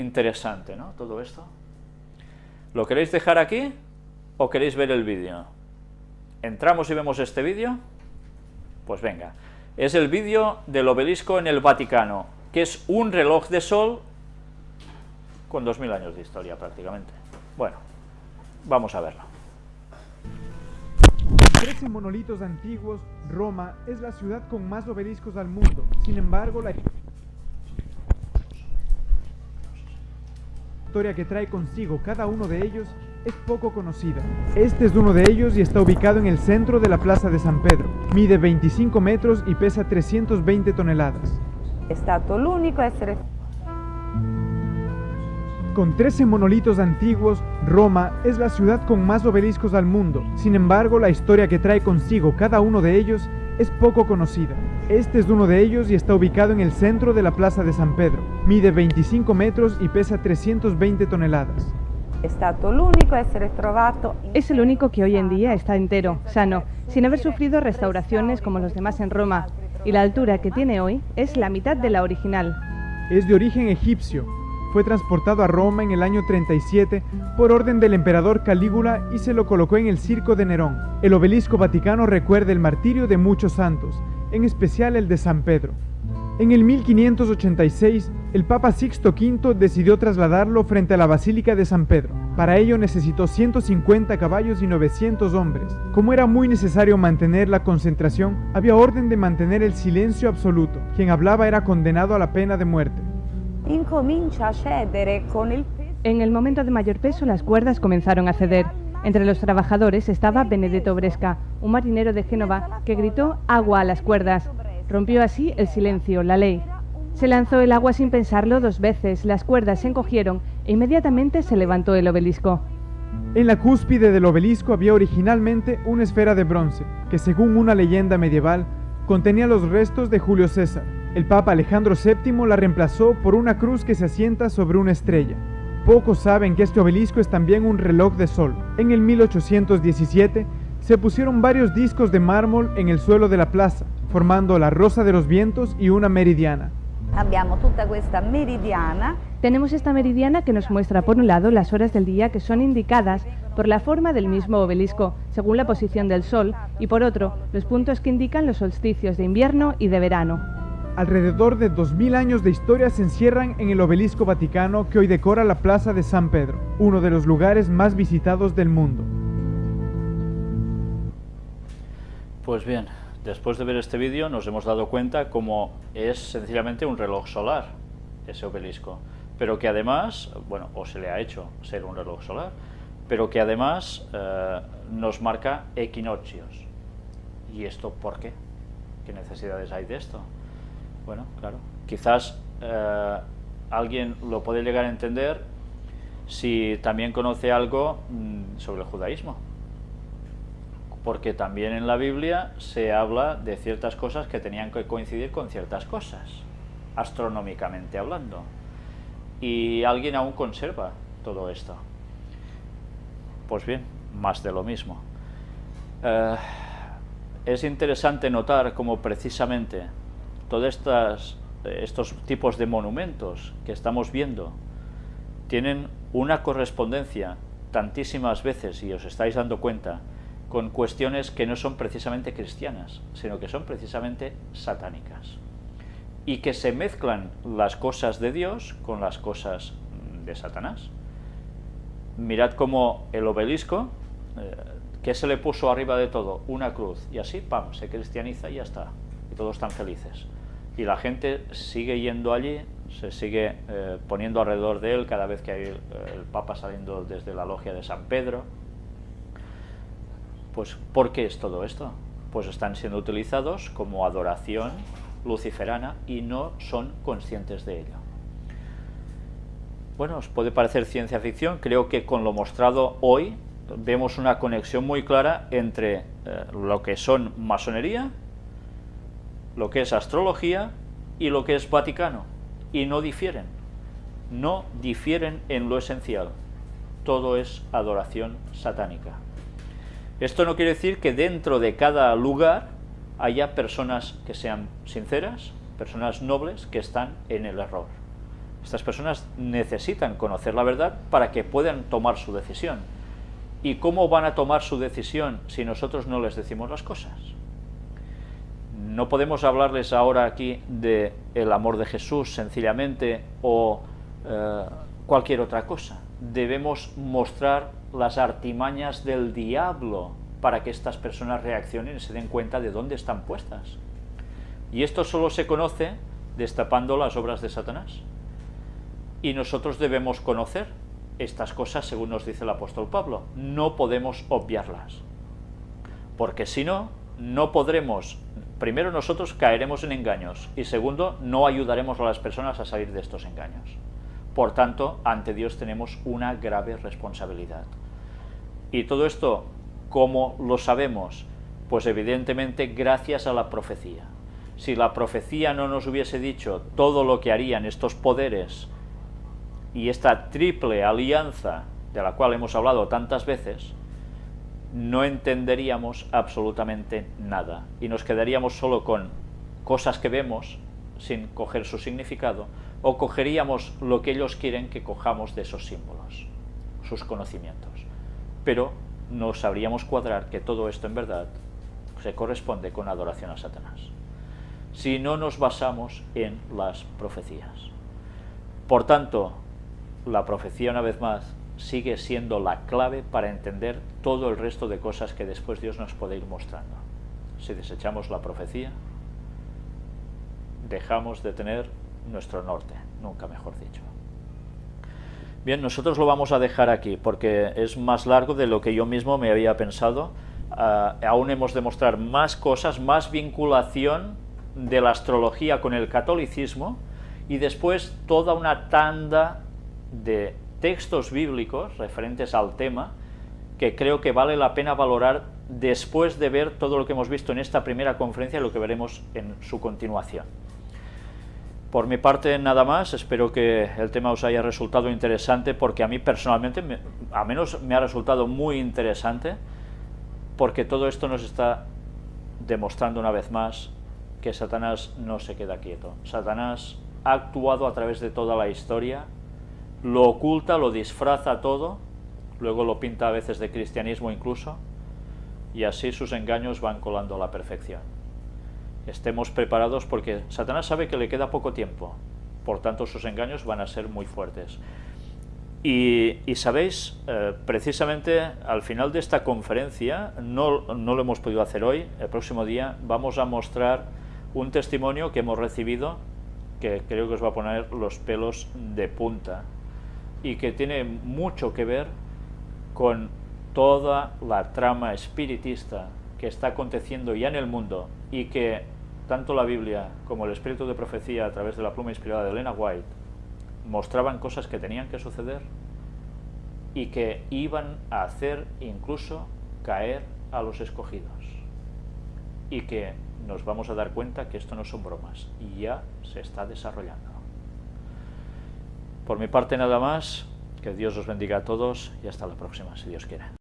interesante, ¿no? Todo esto. ¿Lo queréis dejar aquí o queréis ver el vídeo? ¿Entramos y vemos este vídeo? Pues venga. Es el vídeo del obelisco en el Vaticano, que es un reloj de sol con 2.000 años de historia prácticamente. Bueno, vamos a verlo. 13 monolitos antiguos, Roma es la ciudad con más obeliscos al mundo. Sin embargo, la historia que trae consigo cada uno de ellos es poco conocida. Este es uno de ellos y está ubicado en el centro de la Plaza de San Pedro. Mide 25 metros y pesa 320 toneladas. L'unico a essere Con 13 monolitos antiguos, Roma es la ciudad con más obeliscos al mundo. Sin embargo, la historia que trae consigo cada uno de ellos es poco conocida. Este es uno de ellos y está ubicado en el centro de la Plaza de San Pedro. Mide 25 metros y pesa 320 toneladas. Es el único que hoy en día está entero, sano, sin haber sufrido restauraciones como los demás en Roma, y la altura que tiene hoy es la mitad de la original. Es de origen egipcio. Fue transportado a Roma en el año 37 por orden del emperador Calígula y se lo colocó en el circo de Nerón. El obelisco vaticano recuerda el martirio de muchos santos, en especial el de San Pedro. En el 1586, el Papa Sixto V decidió trasladarlo frente a la Basílica de San Pedro. Para ello necesitó 150 caballos y 900 hombres. Como era muy necesario mantener la concentración, había orden de mantener el silencio absoluto. Quien hablaba era condenado a la pena de muerte. peso En el momento de mayor peso las cuerdas comenzaron a ceder. Entre los trabajadores estaba Benedetto Bresca, un marinero de Génova que gritó agua a las cuerdas. Rompió así el silencio, la ley. Se lanzó el agua sin pensarlo dos veces, las cuerdas se encogieron e inmediatamente se levantó el obelisco. En la cúspide del obelisco había originalmente una esfera de bronce, que según una leyenda medieval contenía los restos de Julio César. El Papa Alejandro VII la reemplazó por una cruz que se asienta sobre una estrella. Pocos saben que este obelisco es también un reloj de sol. En el 1817 se pusieron varios discos de mármol en el suelo de la plaza, formando la Rosa de los Vientos y una meridiana. abbiamo tutta questa meridiana Tenemos esta meridiana que nos muestra por un lado las horas del día que son indicadas por la forma del mismo obelisco, según la posición del sol, y por otro, los puntos que indican los solsticios de invierno y de verano. Alrededor de 2000 años de historia se encierran en el obelisco vaticano que hoy decora la Plaza de San Pedro, uno de los lugares más visitados del mundo. Pues bien, después de ver este vídeo nos hemos dado cuenta cómo es sencillamente un reloj solar, ese obelisco, pero que además, bueno, o se le ha hecho ser un reloj solar, pero que además eh, nos marca equinoccios. ¿Y esto por qué? ¿Qué necesidades hay de esto? Bueno, claro, quizás eh, alguien lo puede llegar a entender si también conoce algo mm, sobre el judaísmo porque también en la Biblia se habla de ciertas cosas que tenían que coincidir con ciertas cosas, astronómicamente hablando. Y alguien aún conserva todo esto. Pues bien, más de lo mismo. Eh, es interesante notar cómo precisamente todos estas, estos tipos de monumentos que estamos viendo tienen una correspondencia tantísimas veces, y os estáis dando cuenta, con cuestiones que no son precisamente cristianas, sino que son precisamente satánicas. Y que se mezclan las cosas de Dios con las cosas de Satanás. Mirad cómo el obelisco, eh, que se le puso arriba de todo? Una cruz. Y así, pam, se cristianiza y ya está. Y todos están felices. Y la gente sigue yendo allí, se sigue eh, poniendo alrededor de él cada vez que hay el, el Papa saliendo desde la logia de San Pedro, pues, ¿por qué es todo esto? Pues están siendo utilizados como adoración luciferana y no son conscientes de ello. Bueno, os puede parecer ciencia ficción, creo que con lo mostrado hoy vemos una conexión muy clara entre eh, lo que son masonería, lo que es astrología y lo que es Vaticano, y no difieren, no difieren en lo esencial, todo es adoración satánica. Esto no quiere decir que dentro de cada lugar haya personas que sean sinceras, personas nobles que están en el error. Estas personas necesitan conocer la verdad para que puedan tomar su decisión. ¿Y cómo van a tomar su decisión si nosotros no les decimos las cosas? No podemos hablarles ahora aquí de el amor de Jesús sencillamente o eh, cualquier otra cosa. Debemos mostrar las artimañas del diablo para que estas personas reaccionen y se den cuenta de dónde están puestas. Y esto solo se conoce destapando las obras de Satanás. Y nosotros debemos conocer estas cosas según nos dice el apóstol Pablo. No podemos obviarlas. Porque si no, no podremos, primero nosotros caeremos en engaños y segundo, no ayudaremos a las personas a salir de estos engaños. Por tanto, ante Dios tenemos una grave responsabilidad. Y todo esto, ¿cómo lo sabemos? Pues evidentemente gracias a la profecía. Si la profecía no nos hubiese dicho todo lo que harían estos poderes y esta triple alianza de la cual hemos hablado tantas veces, no entenderíamos absolutamente nada y nos quedaríamos solo con cosas que vemos sin coger su significado o cogeríamos lo que ellos quieren que cojamos de esos símbolos, sus conocimientos. Pero no sabríamos cuadrar que todo esto en verdad se corresponde con adoración a Satanás. Si no nos basamos en las profecías. Por tanto, la profecía, una vez más, sigue siendo la clave para entender todo el resto de cosas que después Dios nos puede ir mostrando. Si desechamos la profecía, dejamos de tener nuestro norte, nunca mejor dicho. Bien, nosotros lo vamos a dejar aquí porque es más largo de lo que yo mismo me había pensado. Ah, aún hemos de mostrar más cosas, más vinculación de la astrología con el catolicismo y después toda una tanda de textos bíblicos referentes al tema que creo que vale la pena valorar después de ver todo lo que hemos visto en esta primera conferencia y lo que veremos en su continuación. Por mi parte nada más, espero que el tema os haya resultado interesante porque a mí personalmente, a menos me ha resultado muy interesante porque todo esto nos está demostrando una vez más que Satanás no se queda quieto. Satanás ha actuado a través de toda la historia, lo oculta, lo disfraza todo, luego lo pinta a veces de cristianismo incluso, y así sus engaños van colando a la perfección estemos preparados porque Satanás sabe que le queda poco tiempo, por tanto sus engaños van a ser muy fuertes. Y, sabéis, eh, precisamente al final de esta conferencia, no, no lo hemos podido hacer hoy, el próximo día vamos a mostrar un testimonio que hemos recibido que creo que os va a poner los pelos de punta y que tiene mucho que ver con toda la trama espiritista que está aconteciendo ya en el mundo y que tanto la Biblia como el espíritu de profecía a través de la pluma inspirada de Elena White mostraban cosas que tenían que suceder y que iban a hacer incluso caer a los escogidos. Y que nos vamos a dar cuenta que esto no son bromas y ya se está desarrollando. Por mi parte nada más, que Dios os bendiga a todos y hasta la próxima, si Dios quiere.